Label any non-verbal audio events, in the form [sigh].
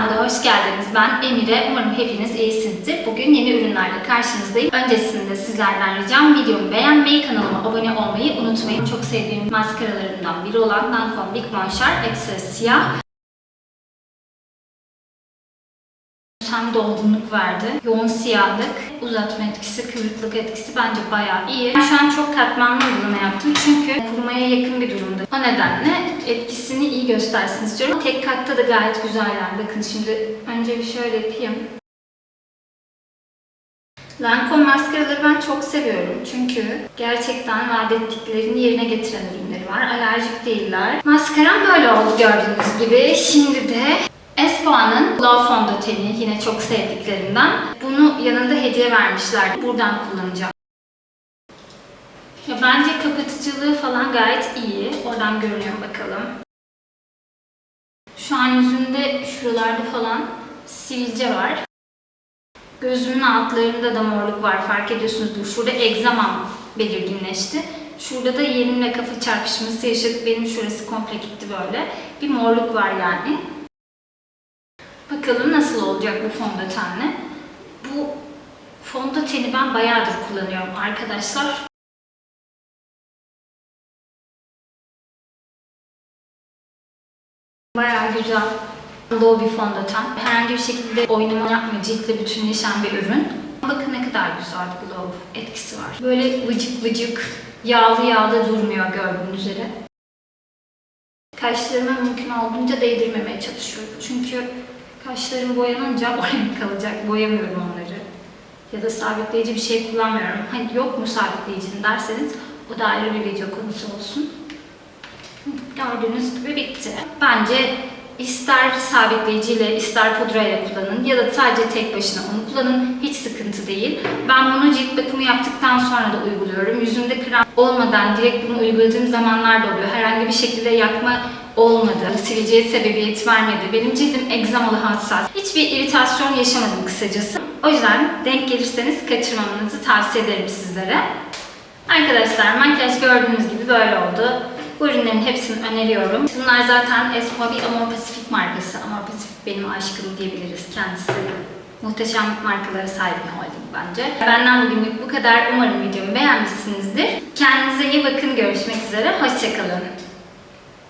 Mutfağıma hoş geldiniz. Ben Emire. Umarım hepiniz iyisinizdir. Bugün yeni ürünlerle karşınızdayım. Öncesinde sizlerden ricam videomu beğenmeyi, kanalıma abone olmayı unutmayın. Çok sevdiğim maskaralarımdan biri olan Lancome Big Monchar Extra Siyah. Hem dolgunluk verdi. Yoğun siyahlık, uzatma etkisi, kıvrıklık etkisi bence bayağı iyi. Ben şu an çok katmanlı uygulama yaptım çünkü kurumaya yakın bir durumda. O nedenle etkisini iyi göstersin istiyorum. Tek katta da gayet güzel yani. Bakın şimdi önce bir şöyle yapayım. Lancome maskaraları ben çok seviyorum çünkü gerçekten vaat ettiklerini yerine getiren ürünleri var. Alerjik değiller. Maskaram böyle oldu gördüğünüz gibi. Şimdi de Espoa'nın Glow fondöteni yine çok sevdiklerimden. Bunu yanında hediye vermişlerdi. Buradan kullanacağım. Ya bence kapatıcılığı falan gayet iyi. Oradan görünüyor bakalım. Şu an yüzümde şuralarda falan sivilce var. Gözümün altlarında da morluk var fark ediyorsunuzdur. Şurada egzamam belirginleşti. Şurada da yerimle kafa çarpışması yaşadık. Benim şurası komple gitti böyle. Bir morluk var yani. Bakalım nasıl olacak bu fondötenle. Bu fondöteni ben bayağıdır kullanıyorum arkadaşlar. Bayağı güzel. Low bir fondöten. Herhangi bir şekilde oynama yapmıyor. Ciltle bütünleşen bir ürün. Bakın ne kadar güzel glow etkisi var. Böyle vıcık vıcık, yağlı yağlı durmuyor gördüğünüz üzere. Kaşlarıma mümkün olduğunca değdirmemeye çalışıyorum. Çünkü kaşlarım boyanınca [laughs] oraya kalacak. Boyamıyorum onları. Ya da sabitleyici bir şey kullanmıyorum. Hani yok mu sabitleyicin derseniz o da ayrı bir video konusu olsun. Gördüğünüz gibi bitti. Bence ister sabitleyiciyle ister pudrayla kullanın ya da sadece tek başına onu kullanın. Hiç sıkıntı değil. Ben bunu cilt bakımı yaptıktan sonra da uyguluyorum. Yüzümde krem olmadan direkt bunu uyguladığım zamanlar da oluyor. Herhangi bir şekilde yakma olmadı. Sivilceye sebebiyet vermedi. Benim cildim egzamalı hassas. Hiçbir iritasyon yaşamadım kısacası. O yüzden denk gelirseniz kaçırmamanızı tavsiye ederim sizlere. Arkadaşlar makyaj gördüğünüz gibi böyle oldu. Bu ürünlerin hepsini öneriyorum. Bunlar zaten Espoa bir Amor Pacific markası. Amor Pacific benim aşkım diyebiliriz kendisi. Muhteşem markalara sahip bir holding bence. Benden bugünlük bu kadar. Umarım videomu beğenmişsinizdir. Kendinize iyi bakın. Görüşmek üzere. Hoşçakalın.